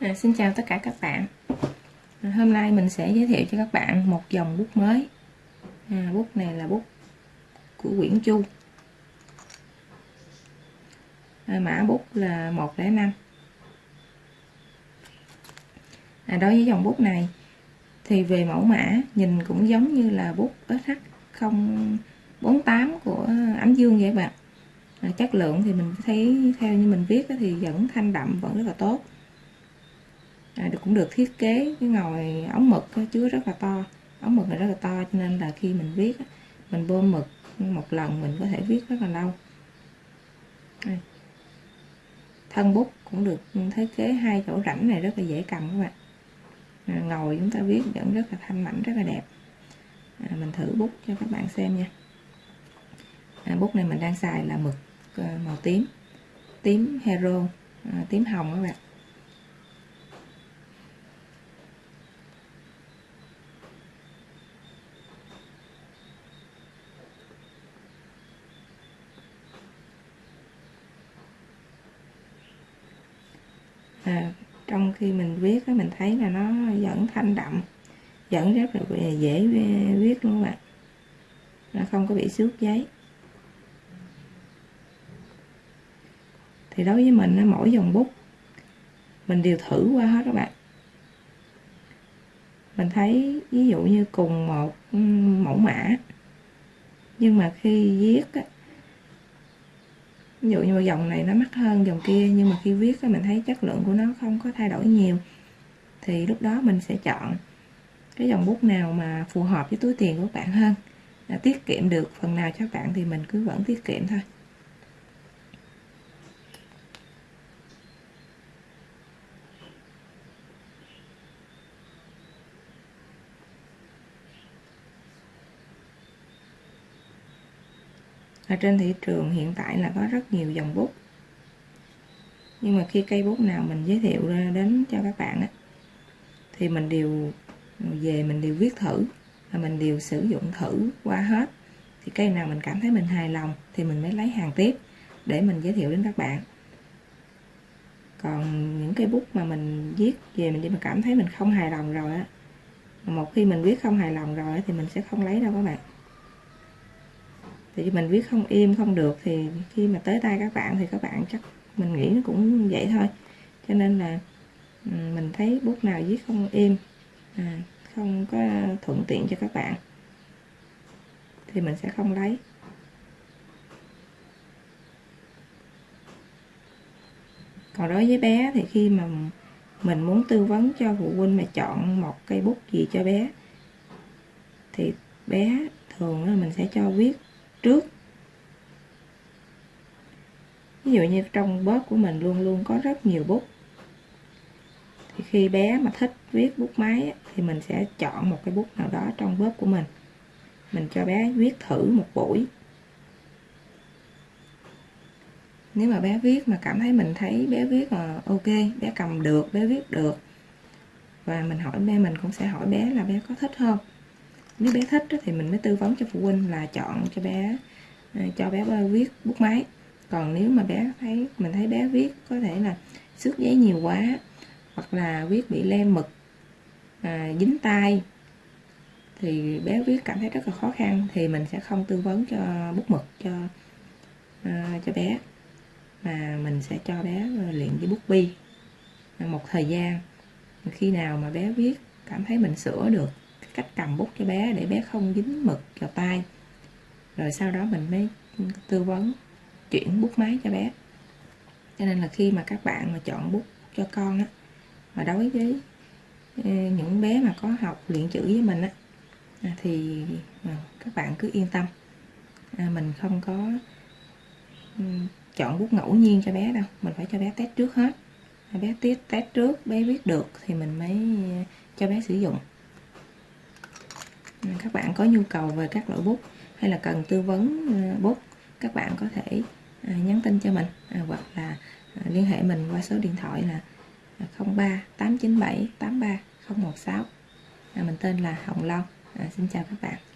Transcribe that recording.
À, xin chào tất cả các bạn. À, Hôm nay mình sẽ giới thiệu cho các bạn một dòng bút mới. À, Bút này là bút của Nguyễn Chu. À, Mã bút là 105 à, Đối với dòng bút này Thì về mẫu mã nhìn cũng giống như là bút SH048 của Ánh Dương vậy bạn. À, Chất lượng thì mình thấy theo như mình viết thì vẫn thanh đậm vẫn rất là tốt à, cũng được thiết kế cái ngòi ống mực chứa rất là to. Ống mực này rất là to cho nên là khi mình viết mình bơm mực một lần mình có thể viết rất là lâu. Đây. thân bút cũng được thiết kế hai chỗ rãnh này rất là dễ cầm các bạn. À, ngồi chúng ta viết vẫn rất là thanh mảnh rất là đẹp. À, mình thử bút cho các bạn xem nha. À, bút này mình đang xài là mực à, màu tím. Tím hero à, tím hồng các bạn. À, trong khi mình viết mình thấy là nó vẫn thanh đậm vẫn rất là dễ viết luôn các bạn. Nó không có bị xước giấy. Thì đối với mình mỗi dòng bút mình đều thử qua hết các bạn. Mình thấy ví dụ như cùng một mẫu mã nhưng mà khi viết ví dụ như dòng này nó mắc hơn dòng kia, nhưng mà khi viết mình thấy chất lượng của nó không có thay đổi nhiều. Thì lúc đó mình sẽ chọn cái dòng bút nào mà phù hợp với túi tiền của bạn hơn à, tiết kiệm được. Phần nào cho bạn thì mình cứ vẫn tiết kiệm thôi. Ở trên thị trường hiện tại là có rất nhiều dòng bút. Nhưng mà khi cây bút nào mình giới thiệu ra đến cho các bạn á, thì mình đều về mình đều viết thử và mình đều sử dụng thử qua hết. Thì cây nào mình cảm thấy mình hài lòng thì mình mới lấy hàng tiếp để mình giới thiệu đến các bạn. Còn những cây bút mà mình viết về mình mà cảm thấy mình không hài lòng rồi á. Một khi mình viết không hài lòng rồi thì mình sẽ không lấy đâu các bạn thì mình viết không im không được thì khi mà tới tay các bạn thì các bạn chắc mình nghĩ nó cũng vậy thôi. Cho nên là ừ, mình thấy bút nào viết không im à, không có thuận tiện cho các bạn thì mình sẽ không lấy. Còn đối với bé thì khi mà mình muốn tư vấn cho phụ huynh mà chọn một cây bút gì cho bé thì bé thường là mình sẽ cho viết trước. Ví dụ như trong bóp của mình luôn luôn có rất nhiều bút. Thì khi bé mà thích viết bút máy thì mình sẽ chọn một cái bút nào đó trong bóp của mình. Mình cho bé viết thử một buổi. Nếu mà bé viết mà cảm thấy mình thấy bé viết là ok, bé cầm được, bé viết được, và mình hỏi, bé mình cũng sẽ hỏi bé là bé có thích không? Nếu bé thích thì mình mới tư vấn cho phụ huynh là chọn cho bé ờ, cho bé viết bút máy. Còn nếu mà bé thấy mình thấy bé viết có thể là xước giấy nhiều quá hoặc là viết bị lem mực à, dính tay thì bé viết cảm thấy rất là khó khăn thì mình sẽ không tư vấn cho bút mực cho à, cho bé mà mình sẽ cho bé ờ, luyện với bút bi. Một thời gian khi nào mà bé viết cảm thấy mình sửa được cách cầm bút cho bé để bé không dính mực vào tay. Rồi sau đó mình mới tư vấn chuyển bút máy cho bé. Cho nên là khi mà các bạn mà chọn bút cho con á mà đối với ờ, những bé mà có học luyện chữ với mình á à, thì ờ, các bạn cứ yên tâm. À, mình không có ừ, chọn bút ngẫu nhiên cho bé đâu. Mình phải cho bé test trước hết. Bé test test trước bé viết được thì mình mới ờ, cho bé sử dụng các bạn có nhu cầu về các loại bút hay là cần tư vấn ờ, bút, các bạn có thể ờ, nhắn tin cho mình à, hoặc là à, liên hệ mình qua số điện thoại là 03 897 83 016 mình tên là Hồng Long. À, xin chào các bạn.